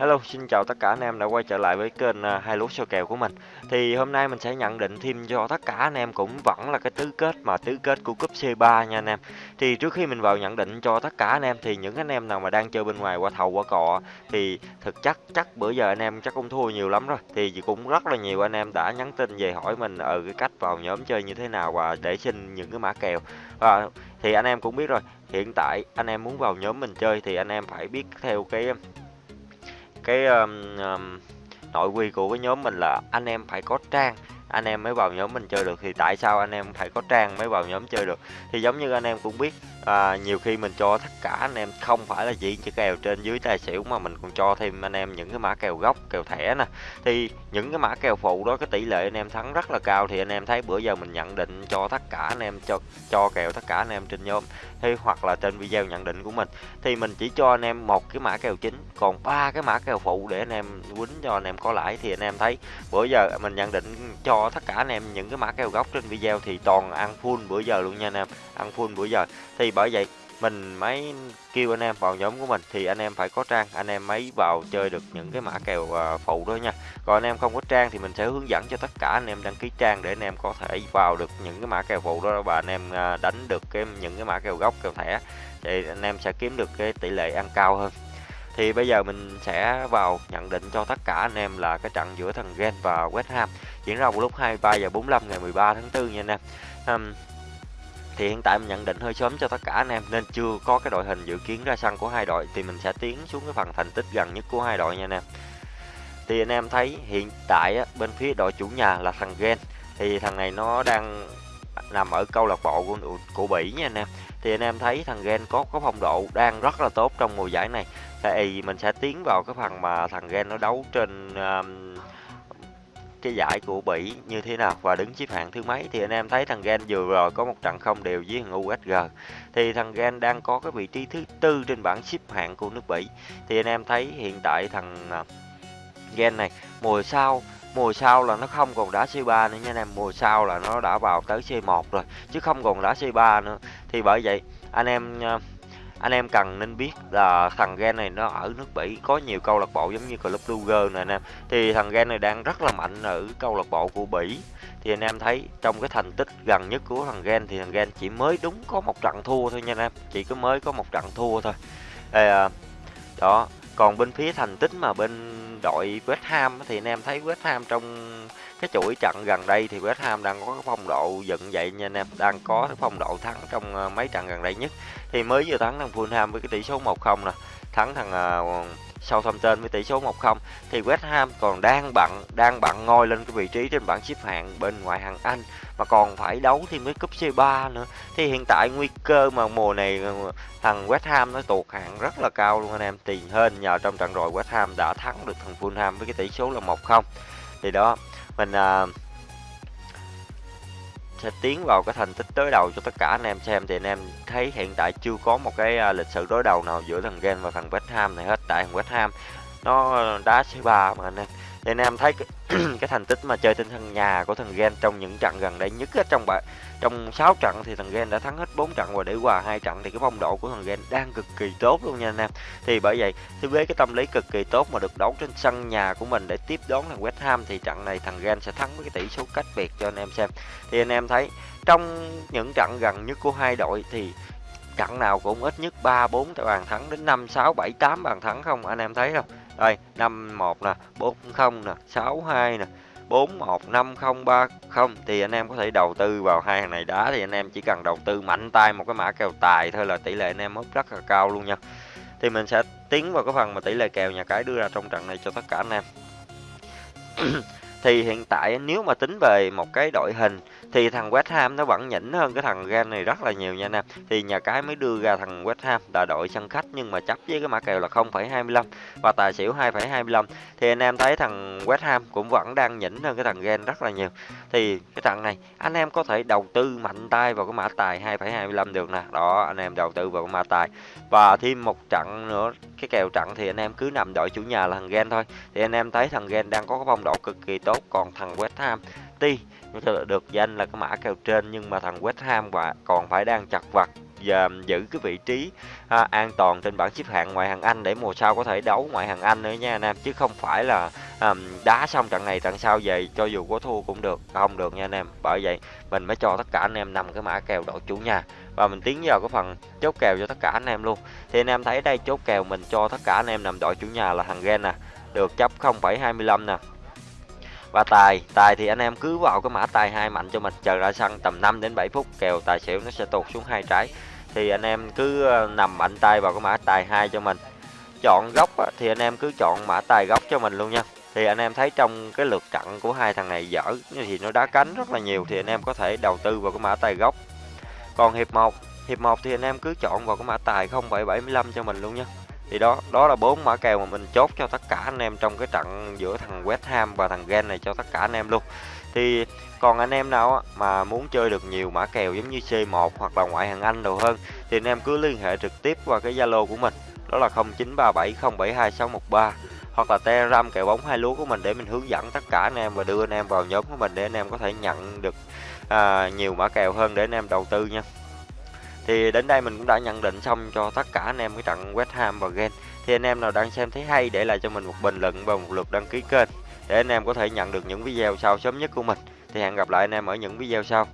Hello, xin chào tất cả anh em đã quay trở lại với kênh à, hai lúa soi kèo của mình. Thì hôm nay mình sẽ nhận định thêm cho tất cả anh em cũng vẫn là cái tứ kết mà tứ kết của cúp C3 nha anh em. Thì trước khi mình vào nhận định cho tất cả anh em thì những anh em nào mà đang chơi bên ngoài qua thầu qua cọ thì thực chất chắc bữa giờ anh em chắc cũng thua nhiều lắm rồi. Thì cũng rất là nhiều anh em đã nhắn tin về hỏi mình ở cái cách vào nhóm chơi như thế nào và để xin những cái mã kèo. Và thì anh em cũng biết rồi, hiện tại anh em muốn vào nhóm mình chơi thì anh em phải biết theo cái cái um, um, nội quy của cái nhóm mình là anh em phải có trang anh em mới vào nhóm mình chơi được thì tại sao anh em phải có trang mới vào nhóm chơi được thì giống như anh em cũng biết à, nhiều khi mình cho tất cả anh em không phải là chỉ chỉ kèo trên dưới tài xỉu mà mình còn cho thêm anh em những cái mã kèo gốc kèo thẻ nè thì những cái mã kèo phụ đó cái tỷ lệ anh em thắng rất là cao thì anh em thấy bữa giờ mình nhận định cho tất cả anh em cho cho kèo tất cả anh em trên nhóm thì hoặc là trên video nhận định của mình thì mình chỉ cho anh em một cái mã kèo chính còn ba cái mã kèo phụ để anh em quýnh cho anh em có lãi thì anh em thấy bữa giờ mình nhận định cho tất cả anh em những cái mã kèo gốc trên video thì toàn ăn full bữa giờ luôn nha anh em. Ăn full bữa giờ. Thì bởi vậy, mình mới kêu anh em vào nhóm của mình thì anh em phải có trang, anh em mới vào chơi được những cái mã kèo à, phụ đó nha. Còn anh em không có trang thì mình sẽ hướng dẫn cho tất cả anh em đăng ký trang để anh em có thể vào được những cái mã kèo phụ đó và anh em à, đánh được cái, những cái mã kèo gốc kèo thẻ thì anh em sẽ kiếm được cái tỷ lệ ăn cao hơn. Thì bây giờ mình sẽ vào nhận định cho tất cả anh em là cái trận giữa thằng Gen và West Ham diễn ra vào lúc 23 giờ 45 ngày 13 tháng 4 nha anh em. Um, thì hiện tại mình nhận định hơi sớm cho tất cả anh em nên chưa có cái đội hình dự kiến ra sân của hai đội thì mình sẽ tiến xuống cái phần thành tích gần nhất của hai đội nha anh em. Thì anh em thấy hiện tại á, bên phía đội chủ nhà là thằng Gen thì thằng này nó đang nằm ở câu lạc bộ của của Bỉ nha anh em. Thì anh em thấy thằng Gen có có phong độ đang rất là tốt trong mùa giải này. Thì mình sẽ tiến vào cái phần mà thằng Gen nó đấu trên um, cái giải của Bỉ như thế nào? Và đứng xếp hạng thứ mấy? Thì anh em thấy thằng Gen vừa rồi có một trận không đều với thằng USG thì thằng Gen đang có cái vị trí thứ tư trên bảng xếp hạng của nước Bỉ. Thì anh em thấy hiện tại thằng à, Gen này, mùa sau mùa sau là nó không còn đá C3 nữa nha anh em. Mùa sau là nó đã vào tới C1 rồi, chứ không còn đá C3 nữa. Thì bởi vậy, anh em à, anh em cần nên biết là thằng Gen này nó ở nước Bỉ có nhiều câu lạc bộ giống như Club Luger này anh em. Thì thằng Gen này đang rất là mạnh ở câu lạc bộ của Bỉ. Thì anh em thấy trong cái thành tích gần nhất của thằng Gen thì thằng Gen chỉ mới đúng có một trận thua thôi nha anh em. Chỉ có mới có một trận thua thôi. À, đó còn bên phía thành tích mà bên đội West Ham thì anh em thấy West Ham trong cái chuỗi trận gần đây thì West Ham đang có cái phong độ dựng dậy nha anh em. Đang có cái phong độ thắng trong ờ, mấy trận gần đây nhất. Thì mới vừa thắng thằng Fulham với cái tỷ số 1-0 nè. Thắng thằng uh, Southampton với tỷ số 1-0 thì West Ham còn đang bận đang bận ngôi lên cái vị trí trên bảng xếp hạng bên ngoại hạng Anh. Mà còn phải đấu thêm với cúp C3 nữa. Thì hiện tại nguy cơ mà mùa này ờ, thằng West Ham nó tụt hạng rất là cao luôn anh em. Tiền hơn nhờ trong trận rồi West Ham đã thắng được thằng Fulham với cái tỷ số là 1-0 thì đó mình uh, sẽ tiến vào cái thành tích đối đầu cho tất cả anh em xem. Thì anh em thấy hiện tại chưa có một cái uh, lịch sử đối đầu nào giữa thằng Gen và thằng West Ham này hết. Tại thằng West Ham nó đá C3 mà anh em thì anh em thấy cái, cái thành tích mà chơi trên sân nhà của thằng Gen trong những trận gần đây nhất á, trong bảy trong 6 trận thì thằng Gen đã thắng hết 4 trận và để hòa hai trận thì cái phong độ của thằng Gen đang cực kỳ tốt luôn nha anh em. Thì bởi vậy thì với cái tâm lý cực kỳ tốt mà được đấu trên sân nhà của mình để tiếp đón thằng West Ham thì trận này thằng Gen sẽ thắng với cái tỷ số cách biệt cho anh em xem. Thì anh em thấy trong những trận gần nhất của hai đội thì trận nào cũng ít nhất 3 4 bàn thắng đến 5 6 7 8 bàn thắng không anh em thấy không? Đây, 5 1 nè, 4 0 nè, 6 2 nè, 415030 thì anh em có thể đầu tư vào hai hàng này đá thì anh em chỉ cần đầu tư mạnh tay một cái mã kèo tài thôi là tỷ lệ anh em mất rất là cao luôn nha. Thì mình sẽ tiến vào cái phần mà tỷ lệ kèo nhà cái đưa ra trong trận này cho tất cả anh em. thì hiện tại nếu mà tính về một cái đội hình thì thằng West Ham nó vẫn nhỉnh hơn cái thằng Gan này rất là nhiều nha anh em thì nhà cái mới đưa ra thằng West Ham là đội sân khách nhưng mà chấp với cái mã kèo là 0,25 và tài xỉu 2,25 thì anh em thấy thằng West Ham cũng vẫn đang nhỉnh hơn cái thằng Gan rất là nhiều. Thì cái trận này anh em có thể đầu tư mạnh tay vào cái mã tài 2,25 được nè. Đó anh em đầu tư vào cái mã tài. Và thêm một trận nữa cái kèo trận thì anh em cứ nằm đội chủ nhà là thằng Gen thôi. Thì anh em thấy thằng Gen đang có cái phong độ cực kỳ tốt. Còn thằng West Ham tuy được danh là cái mã kèo trên nhưng mà thằng West Ham và còn phải đang chặt vật và giữ cái vị trí à, an toàn trên bảng xếp hạng ngoại hạng Anh để mùa sau có thể đấu ngoại hạng Anh nữa nha anh em chứ không phải là à, đá xong trận này trận sau về cho dù có thua cũng được không được nha anh em. Bởi vậy mình mới cho tất cả anh em nằm cái mã kèo đội chủ nhà. Và mình tiến vào cái phần chốt kèo cho tất cả anh em luôn. Thì anh em thấy đây chốt kèo mình cho tất cả anh em nằm đội chủ nhà là thằng Gen nè được chấp 0,25 nè và tài tài thì anh em cứ vào cái mã tài hai mạnh cho mình chờ ra sân tầm 5 đến 7 phút kèo tài xỉu nó sẽ tụt xuống hai trái. Thì anh em cứ ờ, nằm mạnh tay vào cái mã tài hai cho mình. Chọn góc thì anh em cứ chọn mã tài góc cho mình luôn nha. Thì anh em thấy trong cái lượt trận của hai thằng này dở thì nó đá cánh rất là nhiều thì anh em có thể đầu tư vào cái mã tài góc. Còn hiệp 1 hiệp 1 thì anh em cứ chọn vào cái mã tài 0,75 cho mình luôn nha thì đó đó là bốn mã kèo mà mình chốt cho tất cả anh em trong cái trận giữa thằng West Ham và thằng Gen này cho tất cả anh em luôn. Thì còn anh em nào mà muốn chơi được nhiều mã kèo giống như C1 hoặc là ngoại hạng Anh đồ hơn thì anh em cứ liên hệ trực tiếp qua cái Zalo của mình đó là 0937072613 hoặc là Telegram kèo bóng hai lúa của mình để mình hướng dẫn tất cả anh em và đưa anh em vào nhóm của mình để anh em có thể nhận được à, nhiều mã kèo hơn để anh em đầu tư nha thì đến đây mình cũng đã nhận định xong cho tất cả anh em cái trận West Ham và Gen. Thì anh em nào đang xem thấy hay để lại cho mình một bình luận và một lượt đăng ký kênh để anh em có thể nhận được những video sau sớm nhất của mình. Thì hẹn gặp lại anh em ở những video sau.